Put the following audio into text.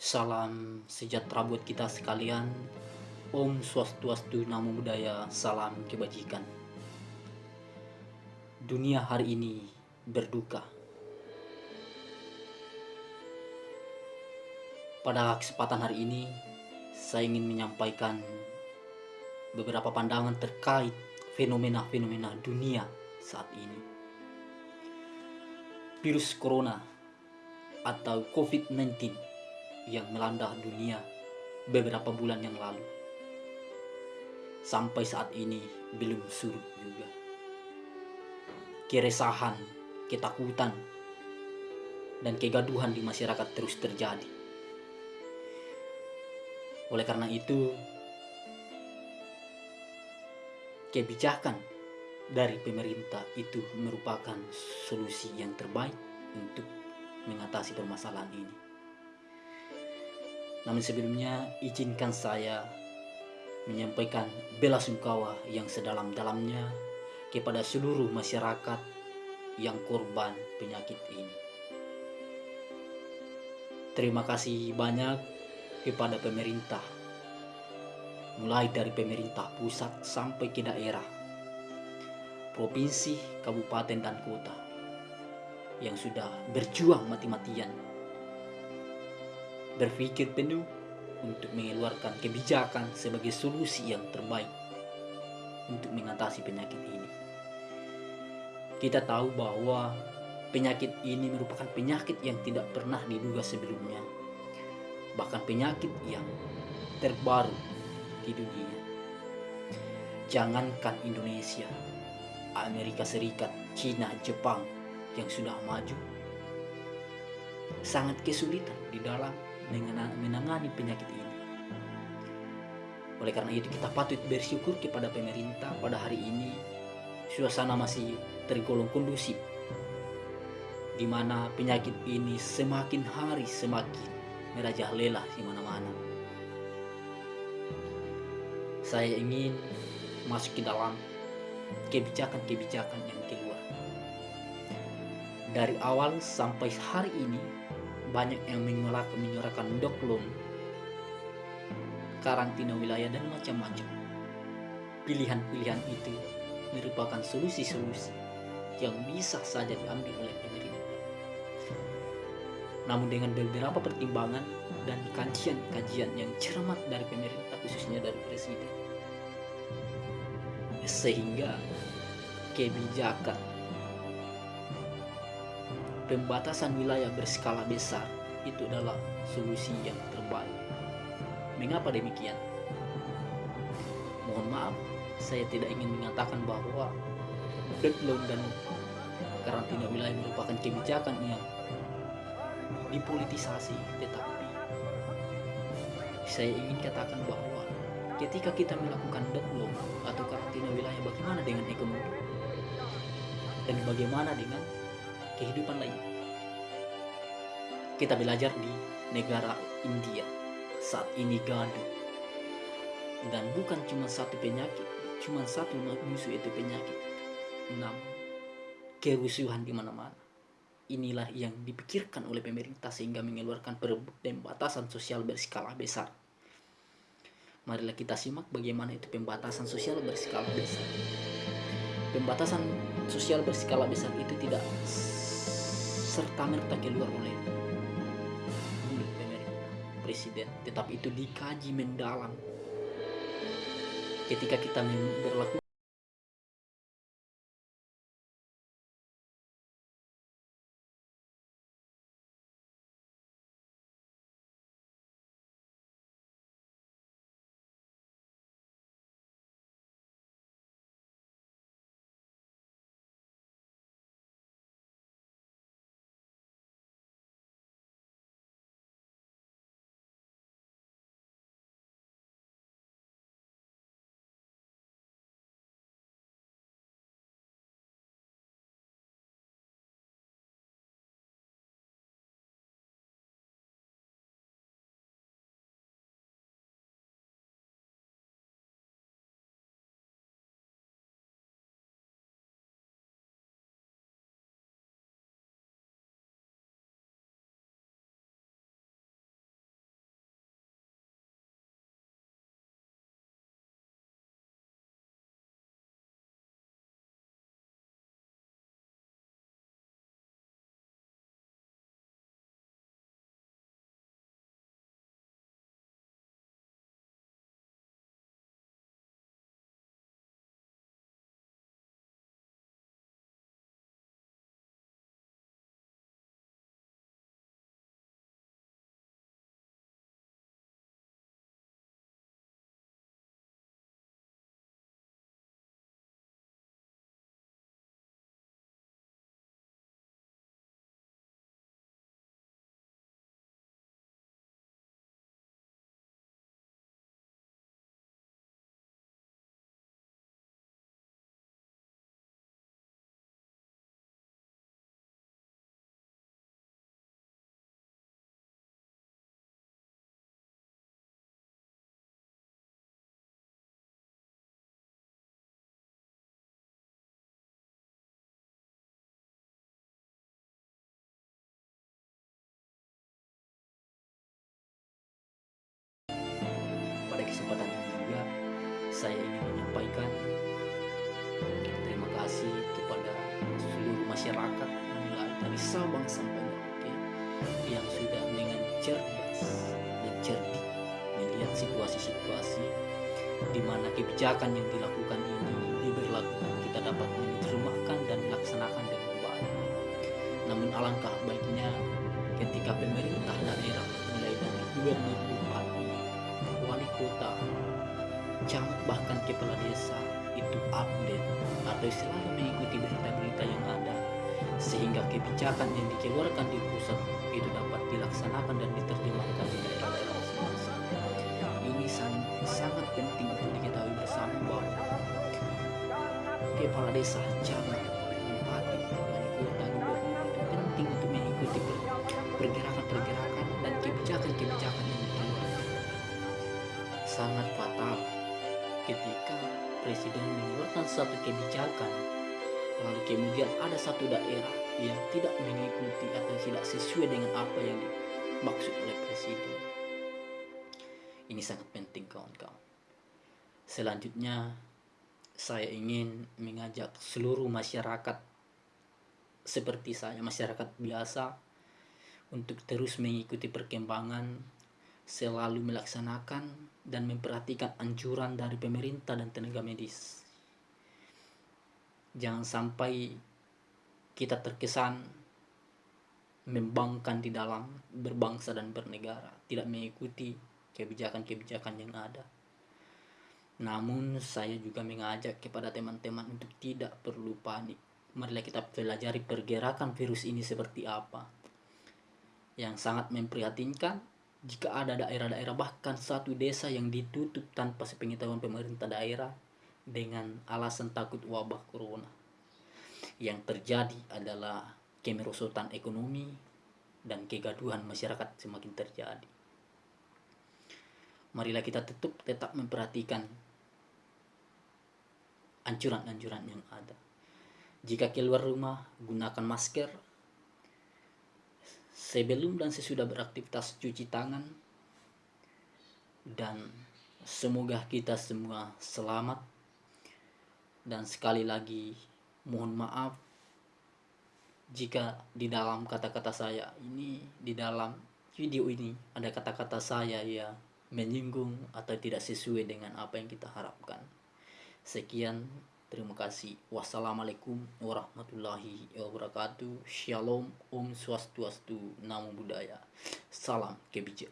Salam sejahtera buat kita sekalian. Om Swastiastu, Namo Buddhaya, salam kebajikan. Dunia hari ini berduka. Pada kesempatan hari ini, saya ingin menyampaikan beberapa pandangan terkait fenomena-fenomena dunia saat ini. Virus Corona atau COVID-19 yang melanda dunia beberapa bulan yang lalu. Sampai saat ini belum surut juga. Keresahan, ketakutan, dan kegaduhan di masyarakat terus terjadi. Oleh karena itu, kebijakan dari pemerintah itu merupakan solusi yang terbaik untuk mengatasi permasalahan ini. Namun sebelumnya izinkan saya menyampaikan bela sungkawa yang sedalam-dalamnya kepada seluruh masyarakat yang korban penyakit ini. Terima kasih banyak kepada pemerintah, mulai dari pemerintah pusat sampai ke daerah, provinsi, kabupaten, dan kota yang sudah berjuang mati-matian berpikir penuh untuk mengeluarkan kebijakan sebagai solusi yang terbaik untuk mengatasi penyakit ini. Kita tahu bahwa penyakit ini merupakan penyakit yang tidak pernah diduga sebelumnya, bahkan penyakit yang terbaru di dunia. Jangankan Indonesia, Amerika Serikat, Cina, Jepang yang sudah maju sangat kesulitan di dalam menangani penyakit ini. Oleh karena itu kita patut bersyukur kepada pemerintah pada hari ini suasana masih tergolong kondusif di mana penyakit ini semakin hari semakin merajalela di mana-mana. Saya ingin masuk ke dalam kebijakan-kebijakan yang keluar. Dari awal sampai hari ini banyak yang menyuarakan doklum karantina wilayah dan macam-macam. Pilihan-pilihan itu merupakan solusi-solusi yang bisa saja diambil oleh pemerintah. Namun dengan beberapa pertimbangan dan kajian-kajian yang cermat dari pemerintah khususnya dari presiden sehingga kebijakan pembatasan wilayah berskala besar itu adalah solusi yang terbaik. Mengapa demikian? Mohon maaf, saya tidak ingin mengatakan bahwa lockdown dan karantina wilayah merupakan kebijakan yang dipolitisasi, tetapi saya ingin katakan bahwa ketika kita melakukan lockdown atau karantina wilayah, bagaimana dengan ekonomi? Dan bagaimana dengan kehidupan lain. Kita belajar di negara India saat ini gaduh. Dan bukan cuma satu penyakit, cuma satu musuh itu penyakit. Enam, kerusuhan di mana-mana. Inilah yang dipikirkan oleh pemerintah sehingga mengeluarkan pembatasan sosial berskala besar. Marilah kita simak bagaimana itu pembatasan sosial berskala besar. Pembatasan sosial berskala besar itu tidak serta merta keluar oleh mulut pemerintah presiden tetapi itu dikaji mendalam. Ketika kita berlaku masyarakat mulai dari Sabang sampai Merauke yang sudah dengan cerdas dan cerdik melihat situasi-situasi di mana kebijakan yang dilakukan ini diberlakukan kita dapat menerjemahkan dan melaksanakan dengan baik. Namun alangkah baiknya ketika pemerintah daerah mulai dari gubernur bupati, wali kota, camat bahkan kepala desa itu update atau selalu mengikuti berita-berita yang ada sehingga kebijakan yang dikeluarkan di pusat itu dapat dilaksanakan dan diterjemahkan di masing-masing. Ini sangat penting untuk diketahui bersama bahwa kepala desa, wali kota, gubernur itu penting untuk mengikuti pergerakan-pergerakan dan kebijakan-kebijakan yang dikeluarkan. Sangat fatal ketika presiden mengeluarkan satu kebijakan lalu kemudian ada satu daerah yang tidak mengikuti atau tidak sesuai dengan apa yang dimaksud oleh presiden ini sangat penting kawan-kawan selanjutnya saya ingin mengajak seluruh masyarakat seperti saya masyarakat biasa untuk terus mengikuti perkembangan selalu melaksanakan dan memperhatikan anjuran dari pemerintah dan tenaga medis. Jangan sampai kita terkesan membangkan di dalam berbangsa dan bernegara, tidak mengikuti kebijakan-kebijakan yang ada. Namun saya juga mengajak kepada teman-teman untuk tidak perlu panik. Marilah kita pelajari pergerakan virus ini seperti apa. Yang sangat memprihatinkan jika ada daerah-daerah bahkan satu desa yang ditutup tanpa sepengetahuan pemerintah daerah dengan alasan takut wabah corona. Yang terjadi adalah kemerosotan ekonomi dan kegaduhan masyarakat semakin terjadi. Marilah kita tetap tetap memperhatikan anjuran-anjuran yang ada. Jika keluar rumah, gunakan masker, sebelum dan sesudah beraktivitas cuci tangan dan semoga kita semua selamat dan sekali lagi mohon maaf jika di dalam kata-kata saya ini di dalam video ini ada kata-kata saya ya menyinggung atau tidak sesuai dengan apa yang kita harapkan sekian Terima kasih. Wassalamualaikum warahmatullahi wabarakatuh. Shalom, Om Swastiastu, Namo Buddhaya. Salam kebijak.